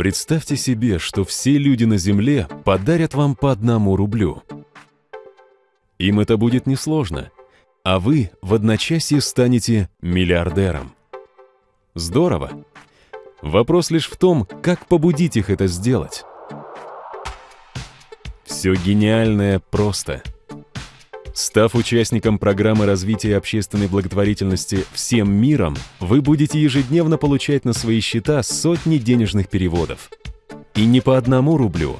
Представьте себе, что все люди на Земле подарят вам по одному рублю. Им это будет несложно, а вы в одночасье станете миллиардером. Здорово! Вопрос лишь в том, как побудить их это сделать. Все гениальное просто. Став участником программы развития общественной благотворительности «Всем миром», вы будете ежедневно получать на свои счета сотни денежных переводов. И не по одному рублю,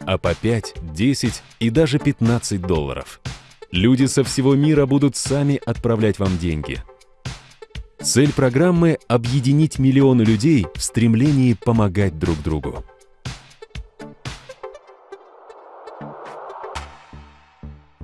а по 5, 10 и даже 15 долларов. Люди со всего мира будут сами отправлять вам деньги. Цель программы — объединить миллионы людей в стремлении помогать друг другу.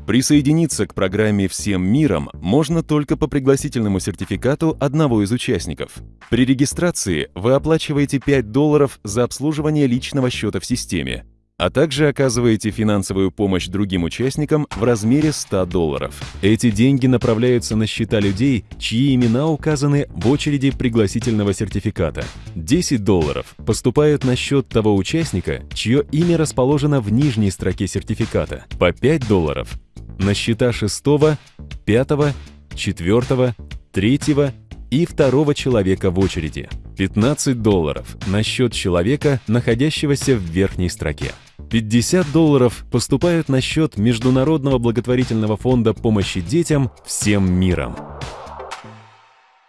Присоединиться к программе «Всем миром» можно только по пригласительному сертификату одного из участников. При регистрации вы оплачиваете 5 долларов за обслуживание личного счета в системе, а также оказываете финансовую помощь другим участникам в размере 100 долларов. Эти деньги направляются на счета людей, чьи имена указаны в очереди пригласительного сертификата. 10 долларов поступают на счет того участника, чье имя расположено в нижней строке сертификата. По 5 долларов на счета шестого, пятого, четвертого, третьего и второго человека в очереди. 15 долларов на счет человека, находящегося в верхней строке. 50 долларов поступают на счет Международного благотворительного фонда помощи детям всем миром.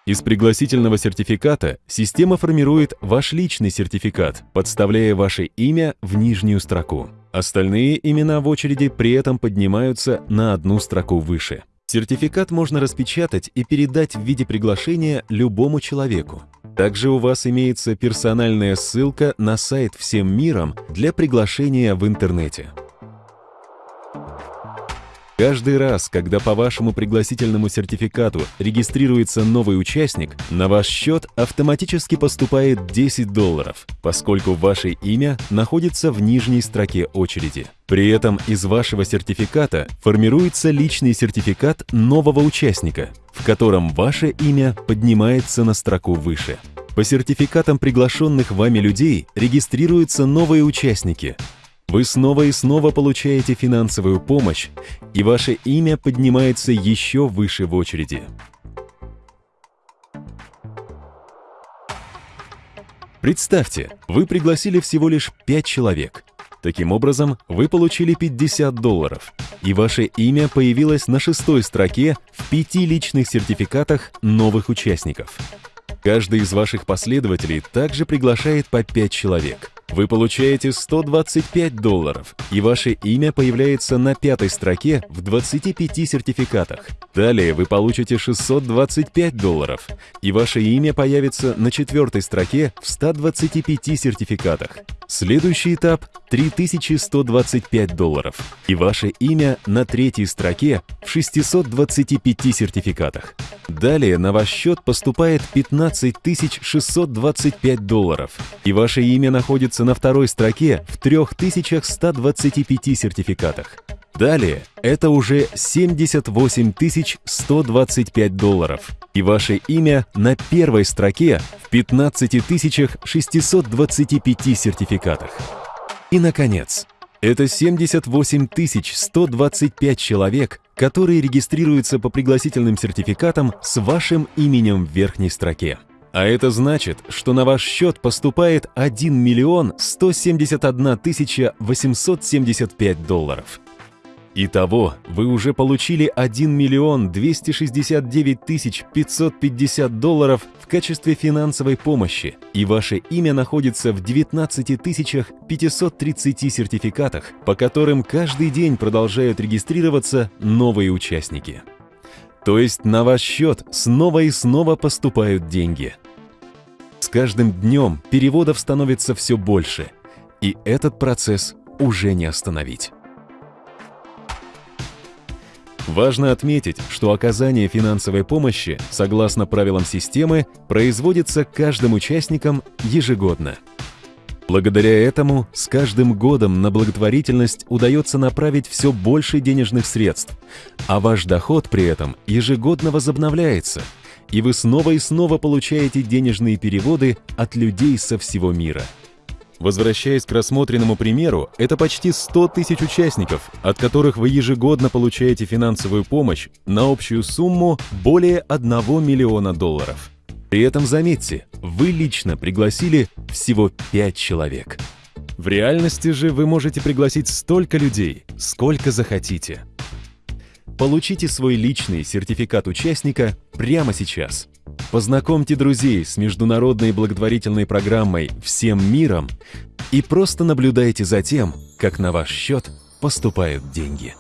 Из пригласительного сертификата система формирует ваш личный сертификат, подставляя ваше имя в нижнюю строку. Остальные имена в очереди при этом поднимаются на одну строку выше. Сертификат можно распечатать и передать в виде приглашения любому человеку. Также у вас имеется персональная ссылка на сайт «Всем миром» для приглашения в интернете. Каждый раз, когда по вашему пригласительному сертификату регистрируется новый участник, на ваш счет автоматически поступает 10 долларов, поскольку ваше имя находится в нижней строке очереди. При этом из вашего сертификата формируется личный сертификат нового участника, в котором ваше имя поднимается на строку выше. По сертификатам приглашенных вами людей регистрируются новые участники, вы снова и снова получаете финансовую помощь, и ваше имя поднимается еще выше в очереди. Представьте, вы пригласили всего лишь 5 человек. Таким образом, вы получили 50 долларов, и ваше имя появилось на шестой строке в пяти личных сертификатах новых участников. Каждый из ваших последователей также приглашает по 5 человек – вы получаете 125 долларов, и ваше имя появляется на пятой строке в 25 сертификатах. Далее вы получите 625 долларов, и ваше имя появится на четвертой строке в 125 сертификатах. Следующий этап – 3125 долларов, и ваше имя на третьей строке в 625 сертификатах. Далее на ваш счет поступает 15 625 долларов, и ваше имя находится на второй строке в 3125 сертификатах. Далее это уже 78 125 долларов, и ваше имя на первой строке в 15 625 сертификатах. И, наконец, это 78 125 человек, которые регистрируются по пригласительным сертификатам с вашим именем в верхней строке. А это значит, что на ваш счет поступает 1 миллион 171 тысяча 875 долларов. Итого вы уже получили 1 миллион 269 тысяч 550 долларов в качестве финансовой помощи, и ваше имя находится в 19 тысячах 530 сертификатах, по которым каждый день продолжают регистрироваться новые участники. То есть на ваш счет снова и снова поступают деньги. С каждым днем переводов становится все больше, и этот процесс уже не остановить. Важно отметить, что оказание финансовой помощи, согласно правилам системы, производится каждым участником ежегодно. Благодаря этому с каждым годом на благотворительность удается направить все больше денежных средств, а ваш доход при этом ежегодно возобновляется, и вы снова и снова получаете денежные переводы от людей со всего мира. Возвращаясь к рассмотренному примеру, это почти 100 тысяч участников, от которых вы ежегодно получаете финансовую помощь на общую сумму более 1 миллиона долларов. При этом заметьте, вы лично пригласили всего 5 человек. В реальности же вы можете пригласить столько людей, сколько захотите. Получите свой личный сертификат участника прямо сейчас. Познакомьте друзей с международной благотворительной программой «Всем миром» и просто наблюдайте за тем, как на ваш счет поступают деньги.